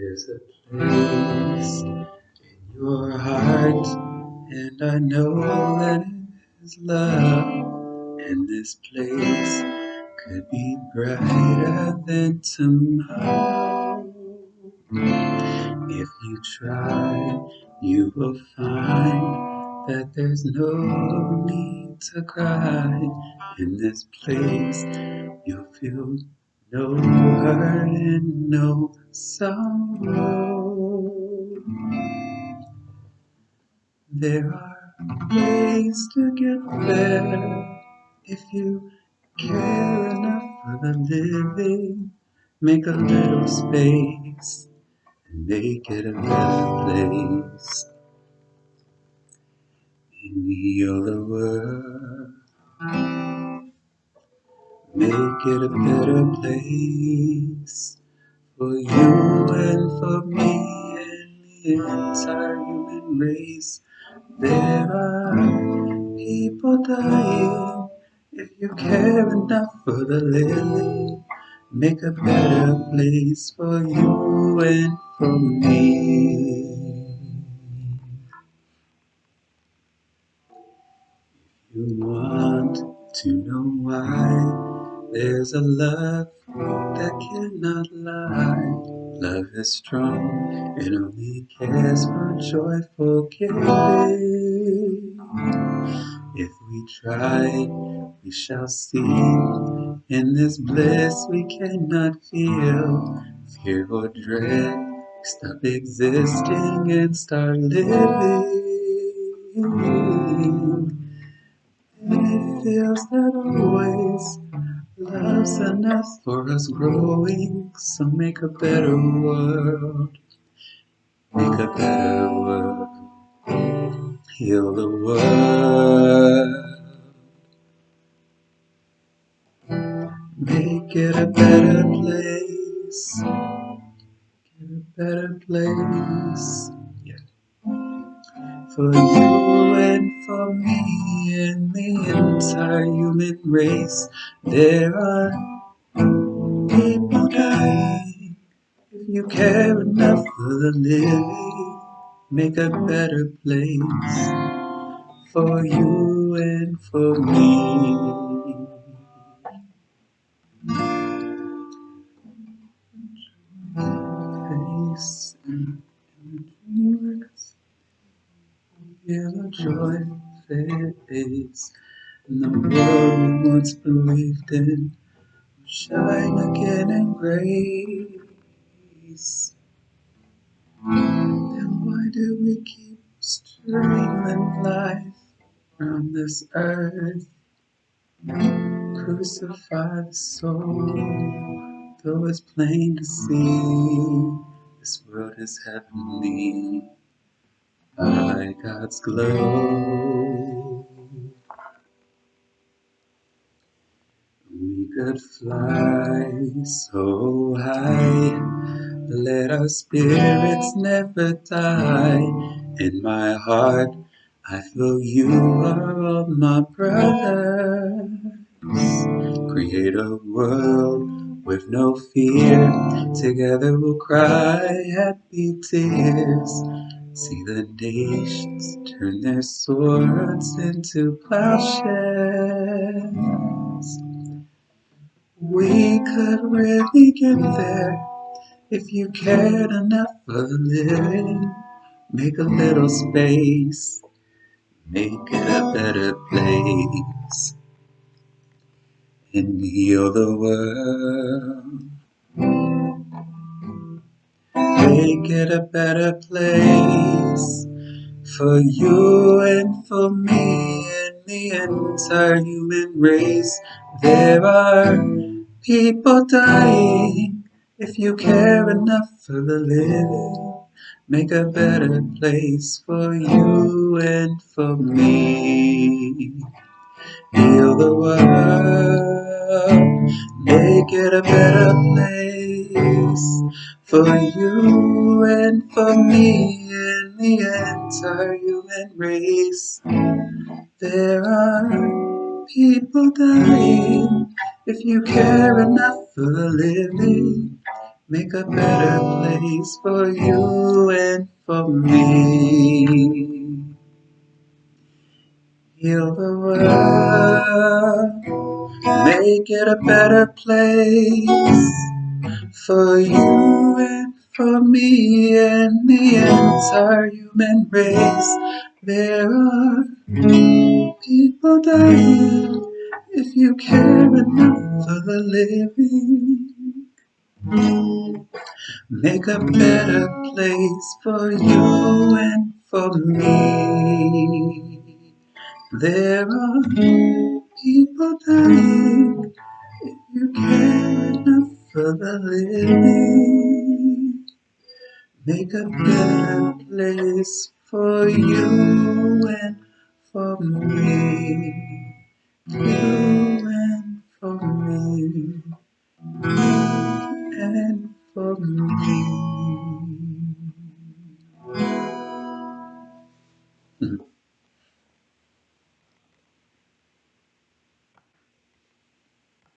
There's a place in your heart, and I know that it is love. And this place could be brighter than tomorrow. If you try, you will find that there's no need to cry. In this place, you'll feel no hurt and no sorrow. There are ways to get there if you care enough for the living. Make a little space and make it a better place. Heal the world. Make it a better place for you and for me and the entire human race. There are people dying. If you care enough for the living, make a better place for you and for me. You want to know why there's a love that cannot lie. Love is strong, and only cares for joyful giving. If we try, we shall see. In this bliss we cannot feel fear or dread. Stop existing and start living. And it feels that always love's enough for us growing. So make a better world. Make a better world. Heal the world. Make it a better place. Get a better place. Yeah. For you and for me and the entire human race. There are people dying. If you care enough for the living, make a better place for you and for me. Face and joy fades, and the world we once believed in will shine again in grace. Then why do we keep strangling life around this earth? Crucify the soul, though it's plain to see this world is heavenly by God's glow. Could fly so high, let our spirits never die. In my heart, I feel you are all my brothers. Create a world with no fear. Together we'll cry happy tears. See the nations turn their swords into plowshares. We could really get there if you cared enough for the living. Make a little space, make it a better place, and heal the world. Make it a better place for you and for me and the entire human race. There are people dying. If you care enough for the living, make a better place for you and for me. Heal the world, make it a better place for you and for me and the entire human race. There are people dying. If you care enough for living, Make a better place for you and for me. Heal the world, make it a better place for you and for me and the entire human race. There are people dying if you care enough for the living. Make a better place for you and for me. There are people dying if you care enough for the living. Make a better place for you and for me. You and for me. And for me.